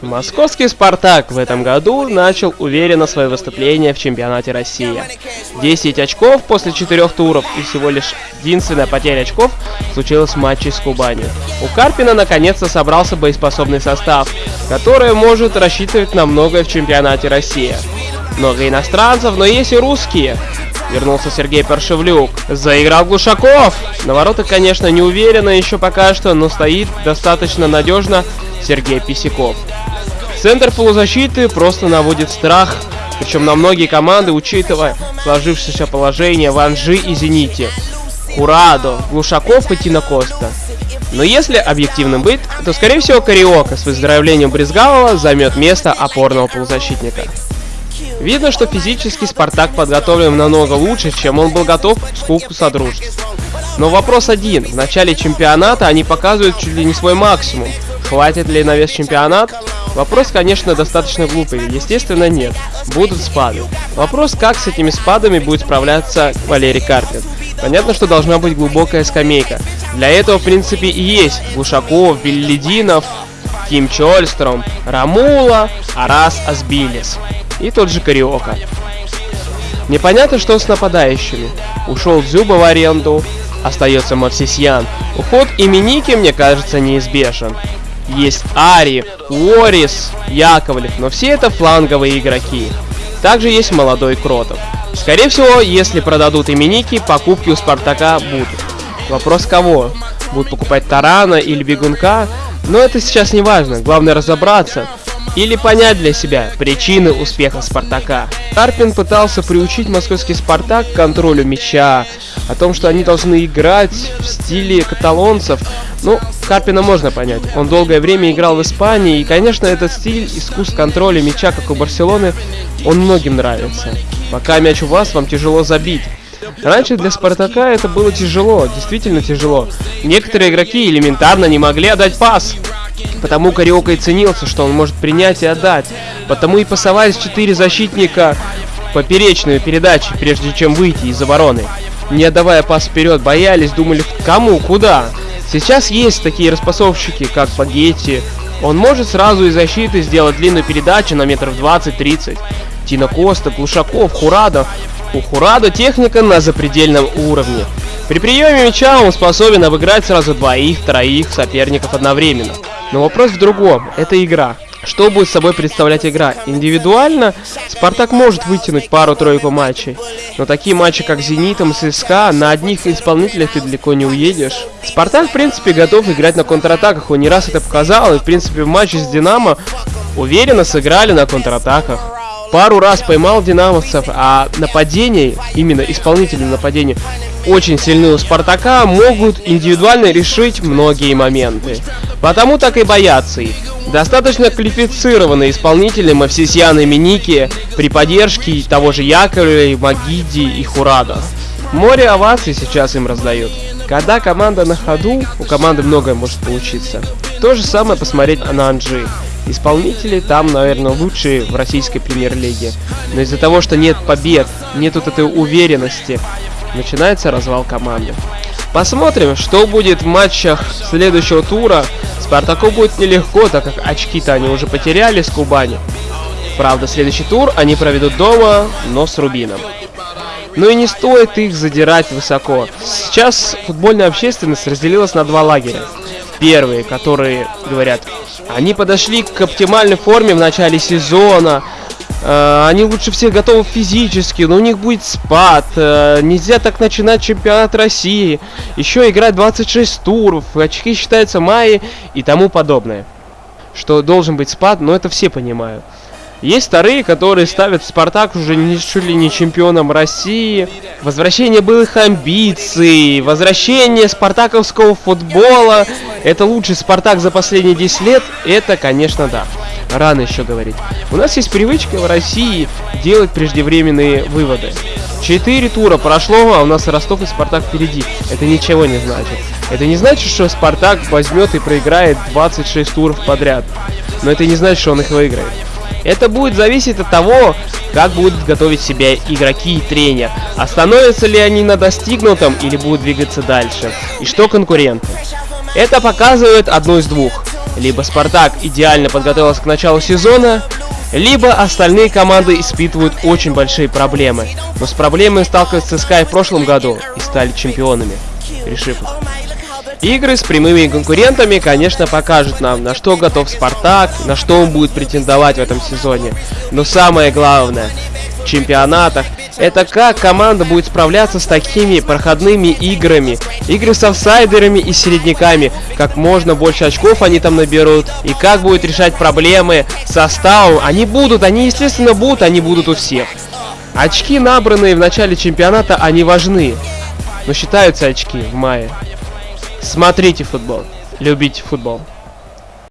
Московский «Спартак» в этом году начал уверенно свое выступление в чемпионате России. 10 очков после четырех туров и всего лишь единственная потеря очков случилась в матче с Кубанью. У Карпина наконец-то собрался боеспособный состав, который может рассчитывать на многое в чемпионате России. Много иностранцев, но есть и русские. Вернулся Сергей Паршевлюк. Заиграл Глушаков. На воротах, конечно, не уверенно еще пока что, но стоит достаточно надежно Сергей Писяков. Центр полузащиты просто наводит страх, причем на многие команды, учитывая сложившееся положение в Анжи и Зените. Курадо, Глушаков и Тина Коста. Но если объективным быть, то скорее всего Кариока с выздоровлением Брезгалова займет место опорного полузащитника. Видно, что физически Спартак подготовлен намного лучше, чем он был готов к скупку Содружеств. Но вопрос один. В начале чемпионата они показывают чуть ли не свой максимум. Хватит ли на вес чемпионат? Вопрос, конечно, достаточно глупый. Естественно, нет. Будут спады. Вопрос, как с этими спадами будет справляться Валерий Карпин. Понятно, что должна быть глубокая скамейка. Для этого, в принципе, и есть Глушаков, Беллидинов, Ким Чольстром, Рамула, Арас Асбилис и тот же Кариока. Непонятно, что с нападающими. Ушел Зюба в аренду, остается Мавсисьян. Уход Именики, мне кажется, неизбежен. Есть Ари, Уорис, Яковлев, но все это фланговые игроки. Также есть молодой Кротов. Скорее всего, если продадут именики, покупки у Спартака будут. Вопрос кого? Будут покупать Тарана или Бегунка? Но это сейчас не важно, главное разобраться, или понять для себя причины успеха Спартака. Карпин пытался приучить московский Спартак к контролю мяча, о том, что они должны играть в стиле каталонцев. Ну, Карпина можно понять. Он долгое время играл в Испании, и, конечно, этот стиль искусств контроля мяча, как у Барселоны, он многим нравится. Пока мяч у вас, вам тяжело забить. Раньше для Спартака это было тяжело, действительно тяжело. Некоторые игроки элементарно не могли отдать пас. Потому Кариока и ценился, что он может принять и отдать. Потому и пасовались четыре защитника поперечную передачи, прежде чем выйти из обороны. Не отдавая пас вперед, боялись, думали, кому, куда. Сейчас есть такие распасовщики, как Пагетти. Он может сразу из защиты сделать длинную передачу на метров 20-30. Тина Коста, Глушаков, Хурадо. У Хурадо техника на запредельном уровне. При приеме мяча он способен обыграть сразу двоих, троих соперников одновременно. Но вопрос в другом. Это игра. Что будет собой представлять игра? Индивидуально Спартак может вытянуть пару-тройку матчей, но такие матчи, как Зенитом и ЦСКА, на одних исполнителях ты далеко не уедешь. Спартак, в принципе, готов играть на контратаках, он не раз это показал, и, в принципе, в матче с Динамо уверенно сыграли на контратаках. Пару раз поймал динамовцев, а нападение, именно исполнительные нападения, очень сильны у Спартака, могут индивидуально решить многие моменты. Потому так и боятся их. Достаточно квалифицированные исполнители Мавсисьян и Миники при поддержке того же Яковлева, Магиди и Хурада. Море оваций сейчас им раздают. Когда команда на ходу, у команды многое может получиться. То же самое посмотреть на Анжи. Исполнители там, наверное, лучшие в российской премьер-лиге. Но из-за того, что нет побед, нет вот этой уверенности, начинается развал команды. Посмотрим, что будет в матчах следующего тура. Спартаку будет нелегко, так как очки-то они уже потеряли с Кубани. Правда, следующий тур они проведут дома, но с Рубином. Ну и не стоит их задирать высоко. Сейчас футбольная общественность разделилась на два лагеря. Первые, которые говорят, они подошли к оптимальной форме в начале сезона, они лучше всех готовы физически, но у них будет спад. Э, нельзя так начинать чемпионат России. Еще играть 26 туров, очки считаются майи и тому подобное. Что должен быть спад, но это все понимают. Есть вторые, которые ставят Спартак уже не, чуть ли не чемпионом России. Возвращение былых амбиций, возвращение спартаковского футбола. Это лучший Спартак за последние 10 лет. Это, конечно, да рано еще говорить. У нас есть привычка в России делать преждевременные выводы. Четыре тура прошло, а у нас Ростов и Спартак впереди. Это ничего не значит. Это не значит, что Спартак возьмет и проиграет 26 туров подряд. Но это не значит, что он их выиграет. Это будет зависеть от того, как будут готовить себя игроки и тренер. Остановятся ли они на достигнутом или будут двигаться дальше. И что конкуренты. Это показывает одно из двух. Либо Спартак идеально подготовился к началу сезона, либо остальные команды испытывают очень большие проблемы. Но с проблемой сталкиваются ЦСКА и в прошлом году и стали чемпионами, решив Игры с прямыми конкурентами, конечно, покажут нам, на что готов Спартак, на что он будет претендовать в этом сезоне. Но самое главное, в чемпионатах, это как команда будет справляться с такими проходными играми. Игры с офсайдерами и середняками. Как можно больше очков они там наберут. И как будет решать проблемы составом. Они будут, они естественно будут, они будут у всех. Очки, набранные в начале чемпионата, они важны. Но считаются очки в мае. Смотрите футбол. Любите футбол.